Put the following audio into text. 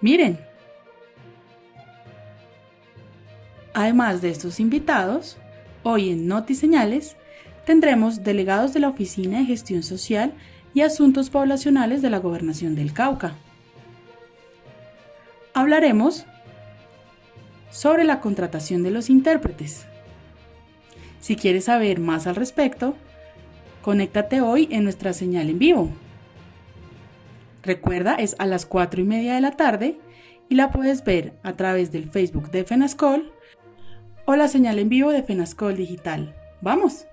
Miren. Además de estos invitados, hoy en Notiseñales tendremos delegados de la Oficina de Gestión Social y Asuntos Poblacionales de la Gobernación del Cauca. Hablaremos sobre la contratación de los intérpretes. Si quieres saber más al respecto, conéctate hoy en nuestra señal en vivo. Recuerda, es a las 4 y media de la tarde y la puedes ver a través del Facebook de FENASCOL o la señal en vivo de FENASCOL Digital. ¡Vamos!